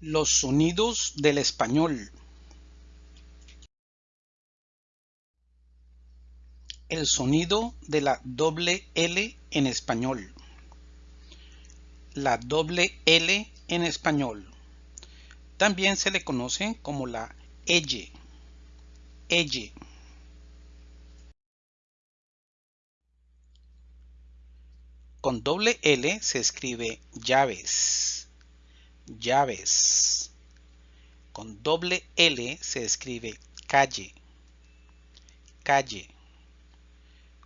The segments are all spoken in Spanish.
Los sonidos del español. El sonido de la doble L en español. La doble L en español. También se le conoce como la L. L. Con doble L se escribe llaves llaves. Con doble L se escribe calle, calle.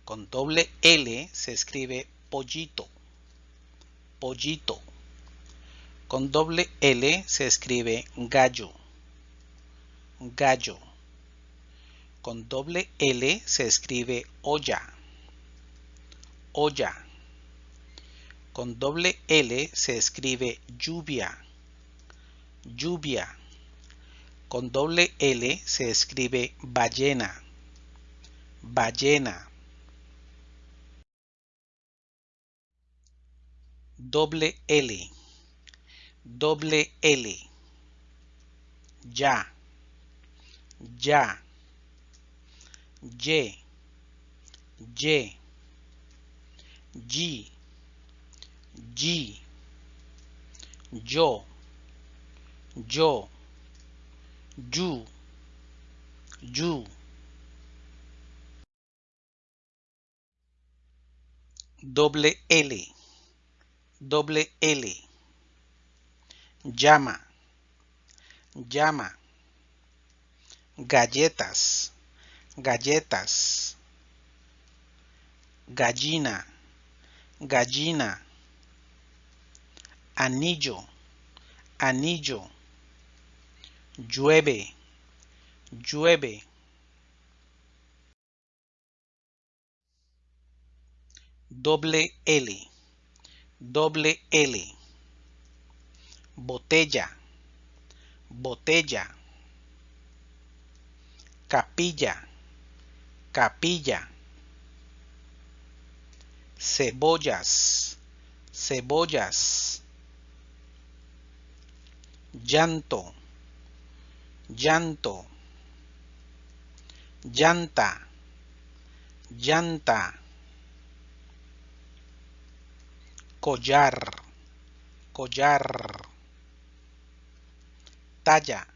Con doble L se escribe pollito, pollito. Con doble L se escribe gallo, gallo. Con doble L se escribe olla, olla. Con doble L se escribe lluvia, lluvia. Con doble L se escribe ballena, ballena. Doble L, doble L. Ya, ya. Y, Y, G, G, yo yo, you, you. Doble L, doble L. Llama, llama. Galletas, galletas. Gallina, gallina. Anillo, anillo llueve, llueve. Doble L, doble L. Botella, botella. Capilla, capilla. Cebollas, cebollas. Llanto llanto, llanta, llanta, collar, collar, talla,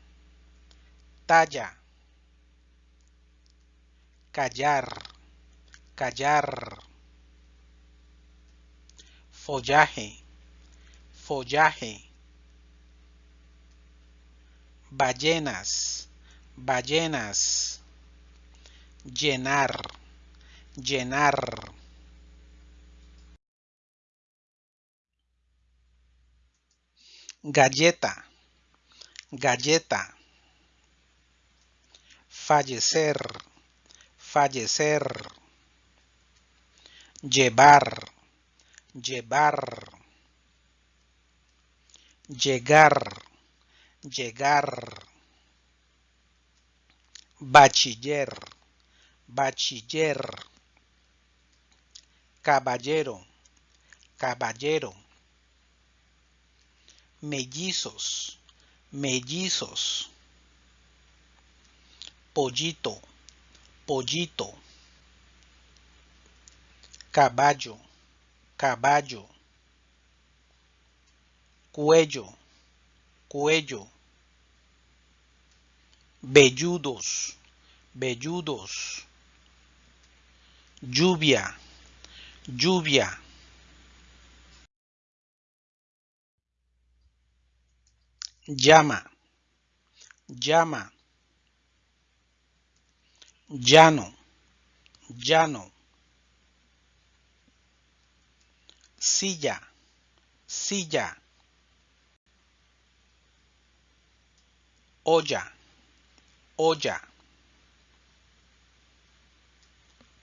talla, callar, callar, follaje, follaje ballenas, ballenas, llenar, llenar. Galleta, galleta. Fallecer, fallecer. Llevar, llevar. Llegar llegar, bachiller, bachiller, caballero, caballero, mellizos, mellizos, pollito, pollito, caballo, caballo, cuello, cuello, velludos, velludos, lluvia, lluvia. Llama, llama, llano, llano. Silla, silla. Olla, olla,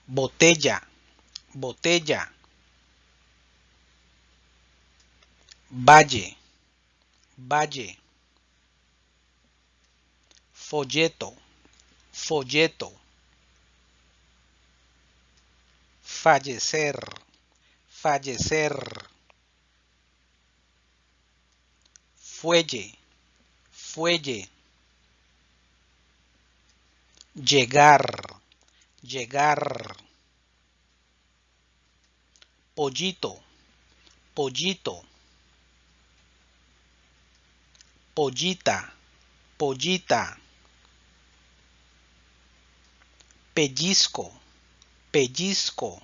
botella, botella, valle, valle, folleto, folleto, fallecer, fallecer, fuelle, fuelle, llegar, llegar, pollito, pollito, pollita, pollita, pellizco, pellizco,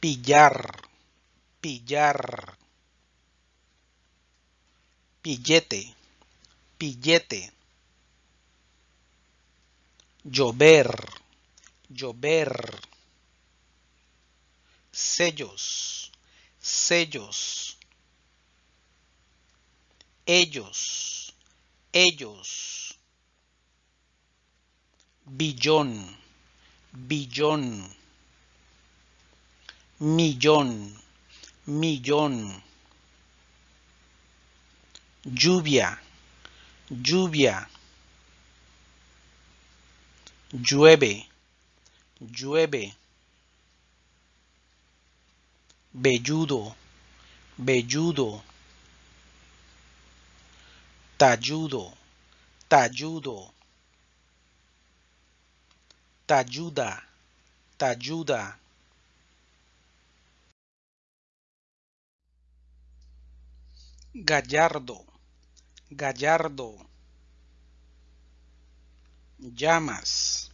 pillar, pillar, pillete, pillete, llover, llover, sellos, sellos, ellos, ellos, billón, billón, millón, millón, lluvia, lluvia, llueve, llueve, velludo, velludo, talludo, talludo, talluda, talluda. Gallardo, gallardo. Llamas,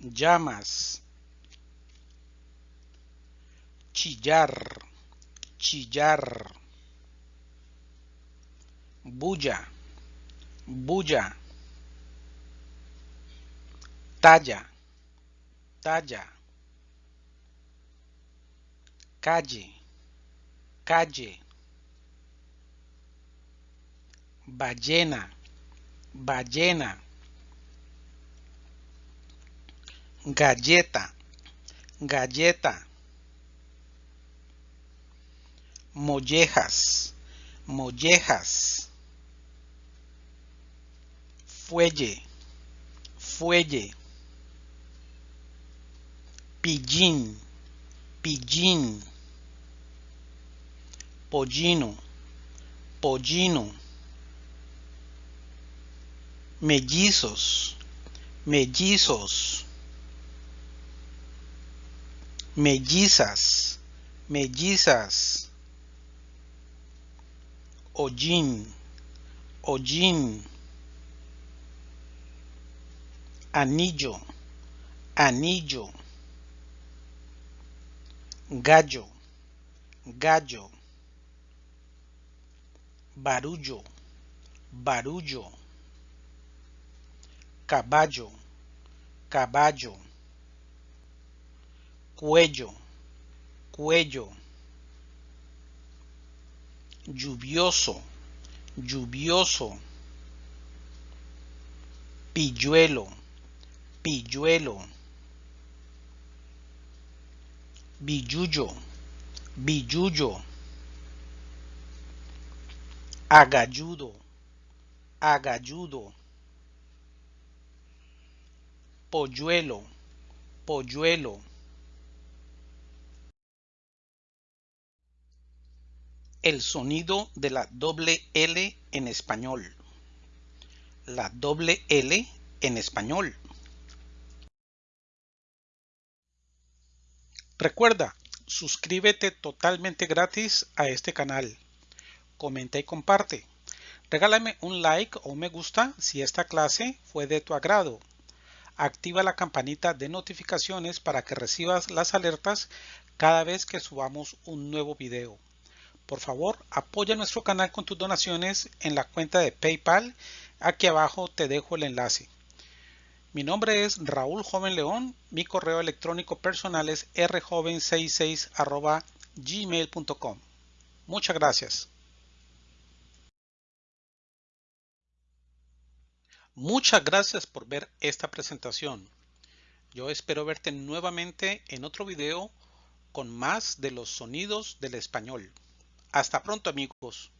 llamas. Chillar, chillar. Bulla, bulla. Talla, talla. Calle, calle ballena, ballena, galleta, galleta, mollejas, mollejas, fuelle, fuelle, pillín, pillín, pollino, pollino mellizos, mellizos, mellizas, mellizas, hollín, hollín, anillo, anillo, gallo, gallo, barullo, barullo caballo, caballo, cuello, cuello, lluvioso, lluvioso, pilluelo, pilluelo, billullo, billullo, agalludo, agalludo polluelo, polluelo. El sonido de la doble L en español. La doble L en español. Recuerda, suscríbete totalmente gratis a este canal. Comenta y comparte. Regálame un like o me gusta si esta clase fue de tu agrado activa la campanita de notificaciones para que recibas las alertas cada vez que subamos un nuevo video. Por favor, apoya nuestro canal con tus donaciones en la cuenta de PayPal. Aquí abajo te dejo el enlace. Mi nombre es Raúl Joven León. Mi correo electrónico personal es rjoven66 gmail.com. Muchas gracias. Muchas gracias por ver esta presentación. Yo espero verte nuevamente en otro video con más de los sonidos del español. Hasta pronto amigos.